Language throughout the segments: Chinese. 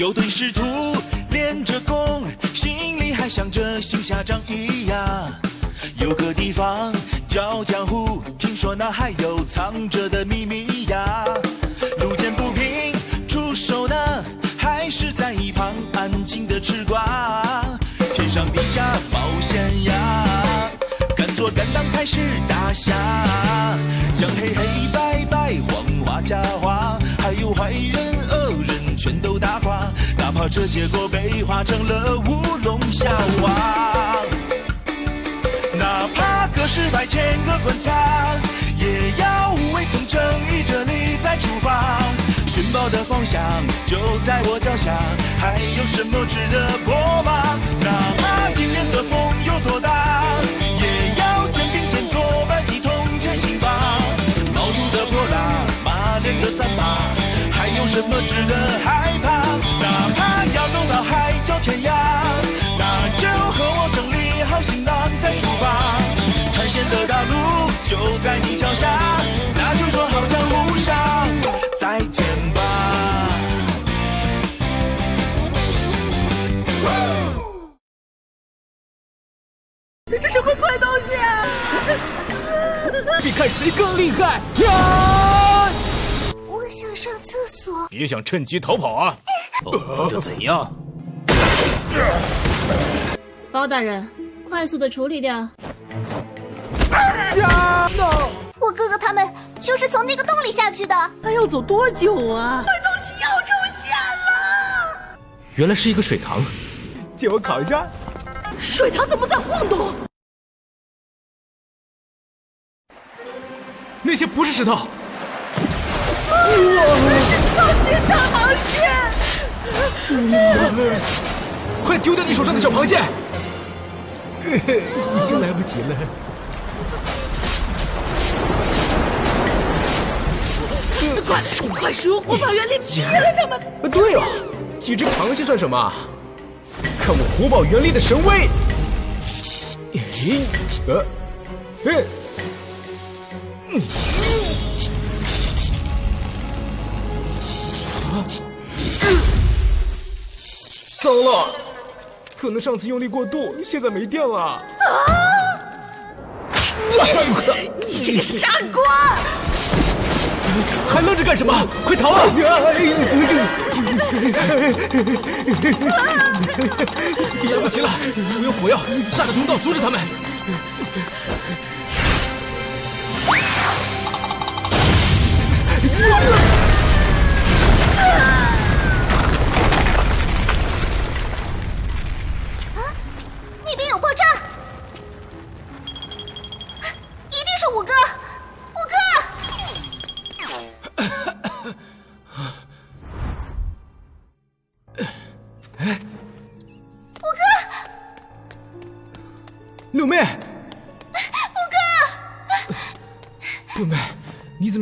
有对师徒练着功，心里还想着行侠仗义呀。有个地方叫江湖，听说那还有藏着的秘密呀。路见不平出手呢，还是在一旁安静的吃瓜。天上地下冒险呀，敢做敢当才是大侠。将黑黑白白黄花假花，这结果被画成了乌龙笑话。哪怕隔世百千个关卡，也要无畏从正义这里再出发。寻宝的方向就在我脚下，还有什么值得破吗？哪怕迎面的风有多大，也要肩并肩作伴一同前行吧。毛肚的泼辣，马脸的三八，有什么值得害怕？哪怕要走到海角天涯，那就和我整理好行囊再出发。探险的大路就在你脚下，那就说好江湖上再见吧。这什么鬼东西啊！比看谁更厉害呀！我想上厕所。别想趁机逃跑啊！哦，这怎样？包大人，快速的处理掉。我哥哥他们就是从那个洞里下去的。还要走多久啊？鬼东西又出现了！原来是一个水塘，借我烤一下。水塘怎么在晃动？那些不是石头，那是超级大螃蟹！快丢掉你手上的小螃蟹！已经来不及了。快快使用火把原力灭了他们！对哦，几只螃蟹算什么？看我火宝原力的神威！咦，呃，嘿，嗯，糟了，可能上次用力过度，现在没电了。啊！你这个傻瓜！还愣着干什么？快逃啊！来不及了，我用火药炸个通道阻止他们。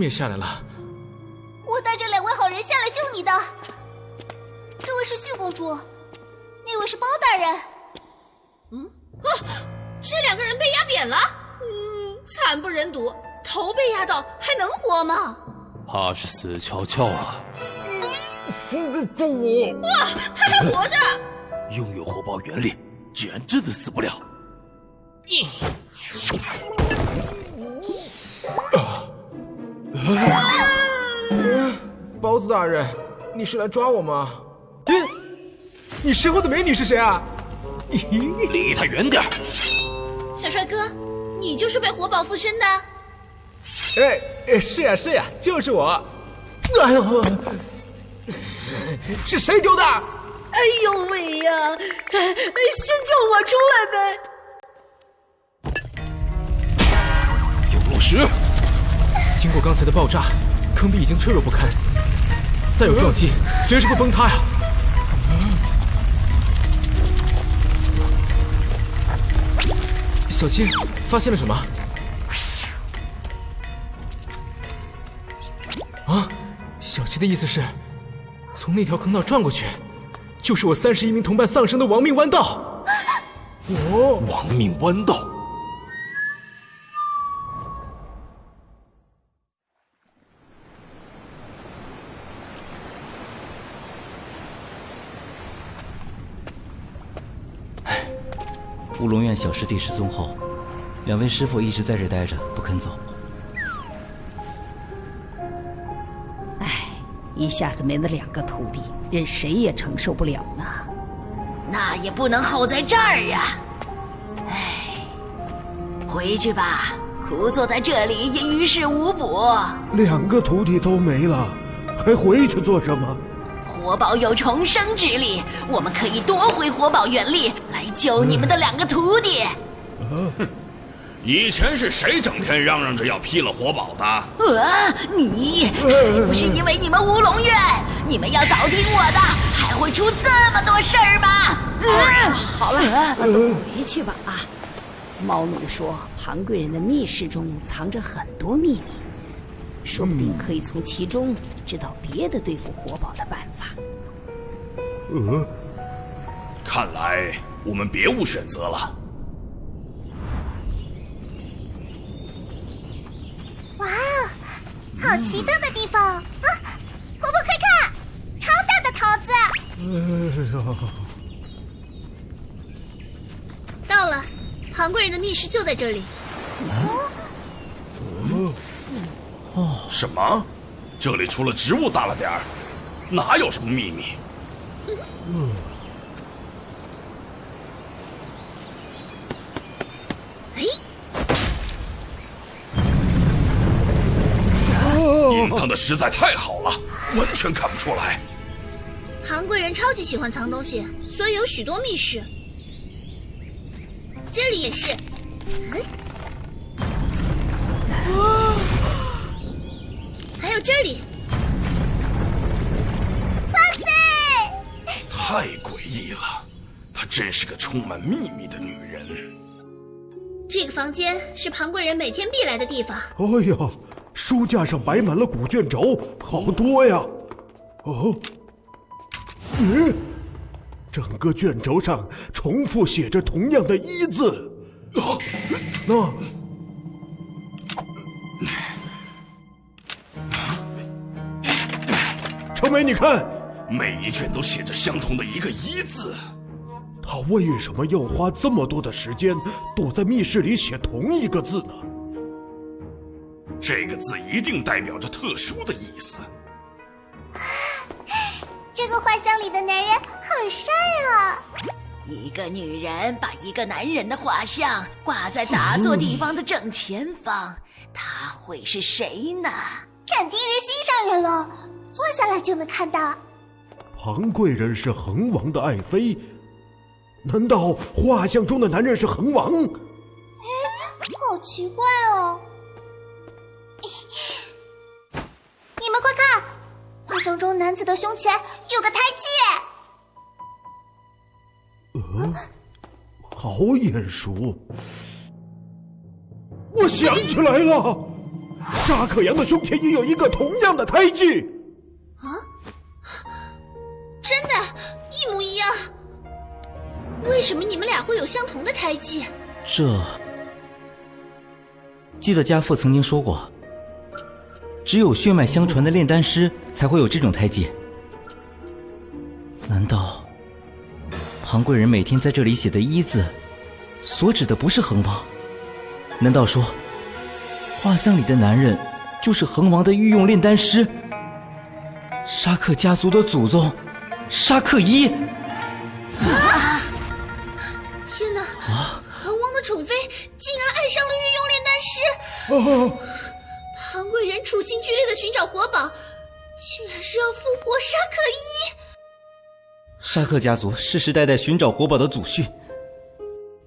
也下来了？我带着两位好人下来救你的。这位是旭公主，那位是包大人。嗯啊，这两个人被压扁了，嗯，惨不忍睹，头被压到还能活吗？怕是死翘翘了。放开放我！哇，他还活着！拥有火爆原力，居然真的死不了。包子大人，你是来抓我吗？嗯，你身后的美女是谁啊？离他远点！小帅哥，你就是被活宝附身的？哎哎，是呀是呀，就是我。哎呦，是谁丢的？哎呦喂呀！先救我出来呗！有落石。刚才的爆炸，坑壁已经脆弱不堪，再有撞击，随时会崩塌呀！小七，发现了什么？啊，小七的意思是，从那条坑道转过去，就是我三十一名同伴丧生的亡命弯道。哦，亡命弯道。乌龙院小师弟失踪后，两位师傅一直在这待着，不肯走。哎，一下子没了两个徒弟，任谁也承受不了呢。那也不能耗在这儿呀。哎，回去吧，枯坐在这里也于事无补。两个徒弟都没了，还回去做什么？活宝有重生之力，我们可以夺回活宝原力来救你们的两个徒弟。哼以前是谁整天嚷嚷着要劈了活宝的？啊，你还不是因为你们乌龙院？你们要早听我的，还会出这么多事儿吗？啊、好了，都回去吧啊！猫奴说，庞贵人的密室中藏着很多秘密，说不定可以从其中知道别的对付活宝的办法。呃，看来我们别无选择了。哇，好奇特的地方啊！婆婆快看，超大的桃子！哎呀，到了，庞贵人的密室就在这里。哦，什么？这里除了植物大了点儿，哪有什么秘密？嗯，哎，隐藏的实在太好了，完全看不出来。韩贵人超级喜欢藏东西，所以有许多密室。这里也是。嗯太诡异了，她真是个充满秘密的女人。这个房间是庞贵人每天必来的地方。哎呀，书架上摆满了古卷轴，好多呀！哦，嗯，整个卷轴上重复写着同样的“一”字。啊，那。程梅，你看，每一卷都写着相同的一个“一”字。他为什么要花这么多的时间躲在密室里写同一个字呢？这个字一定代表着特殊的意思。这个画像里的男人好帅啊！一个女人把一个男人的画像挂在打坐地方的正前方，他会是谁呢？肯定是心上人了。坐下来就能看到。庞贵人是恒王的爱妃，难道画像中的男人是恒王？哎，好奇怪哦！你们快看，画像中男子的胸前有个胎记。呃，好眼熟！我想起来了，沙可扬的胸前也有一个同样的胎记。有相同的胎记？这，记得家父曾经说过，只有血脉相传的炼丹师才会有这种胎记。难道庞贵人每天在这里写的“一”字，所指的不是恒王？难道说，画像里的男人就是恒王的御用炼丹师？沙克家族的祖宗，沙克一！啊！御用炼丹师！啊！庞贵人处心积虑的寻找活宝，竟然是要复活沙克一！沙克家族世世代代寻找活宝的祖训，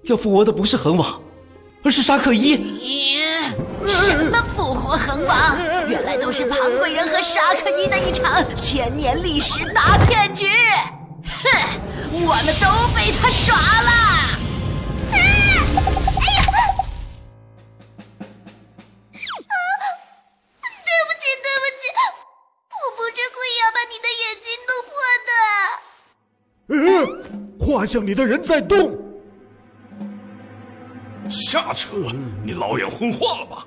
要复活的不是恒王，而是沙克一。什么复活恒王？原来都是庞贵人和沙克一的一场千年历史大骗局！哼，我们都被他耍了！画像里的人在动。瞎扯！你老眼昏花了吧？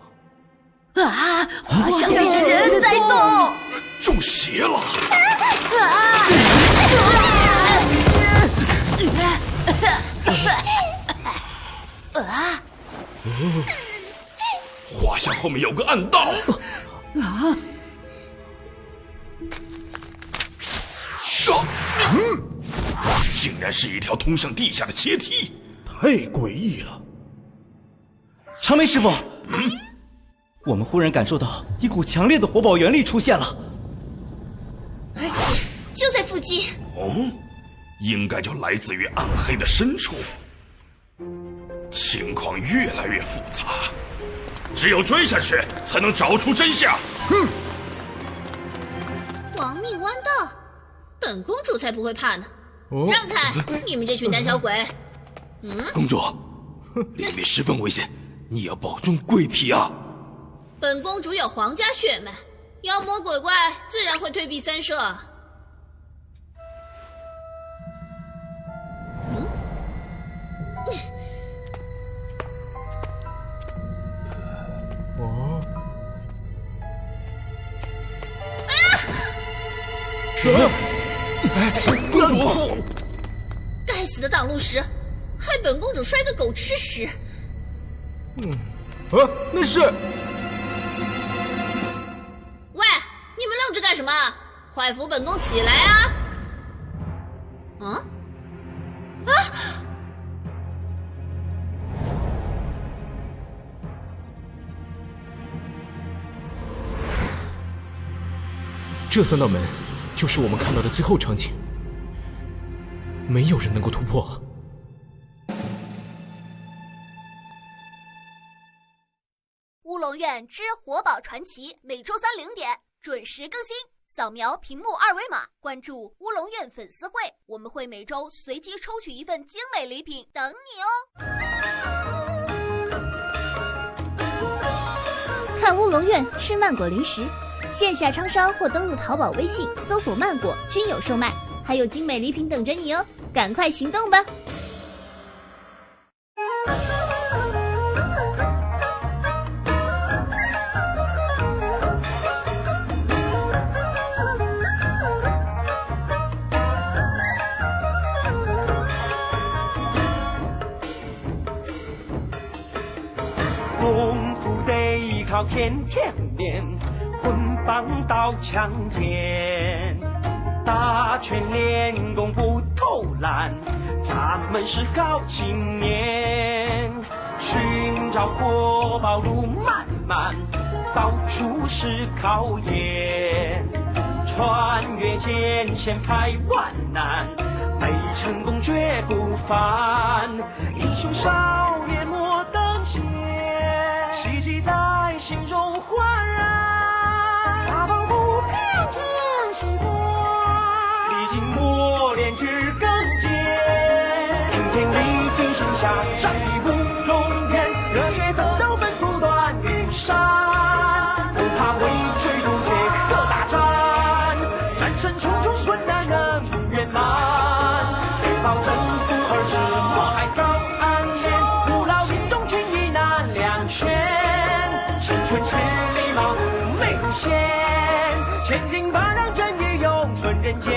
啊！画像里的人在动，中邪了！啊！啊！画像后面有个暗道。啊！嗯，竟然是一条通向地下的阶梯，太诡异了。长眉师傅，嗯，我们忽然感受到一股强烈的火宝元力出现了，而且就在附近。哦，应该就来自于暗黑的深处。情况越来越复杂，只有追下去才能找出真相。哼！亡命弯道，本公主才不会怕呢。让开！你们这群胆小鬼！嗯，公主，里面十分危险，你要保重贵体啊。本公主有皇家血脉，妖魔鬼怪自然会退避三舍。公主，该死的挡路石，害本公主摔个狗吃屎！嗯，啊，那是……喂，你们愣着干什么？快扶本宫起来啊！啊？啊！这三道门。就是我们看到的最后场景，没有人能够突破。乌龙院之活宝传奇每周三零点准时更新，扫描屏幕二维码关注乌龙院粉丝会，我们会每周随机抽取一份精美礼品等你哦。看乌龙院吃曼果零食。线下超商或登录淘宝、微信搜索“曼果”均有售卖，还有精美礼品等着你哦！赶快行动吧！功夫得靠天天练。强刀强剑，打拳练功不偷懒，咱们是好青年。寻找活宝路漫漫，到处是考验。穿越艰险排万难，为成功绝不凡。英雄少年人间。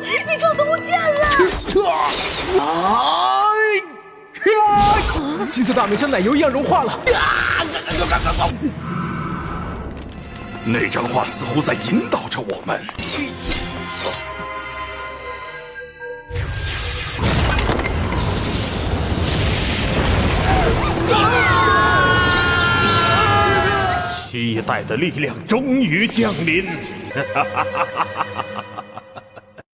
你虫子不见了！啊！金色大门像奶油一样融化了。那张画似乎在引导着我们。期待的力量终于降临！哈哈哈哈哈哈！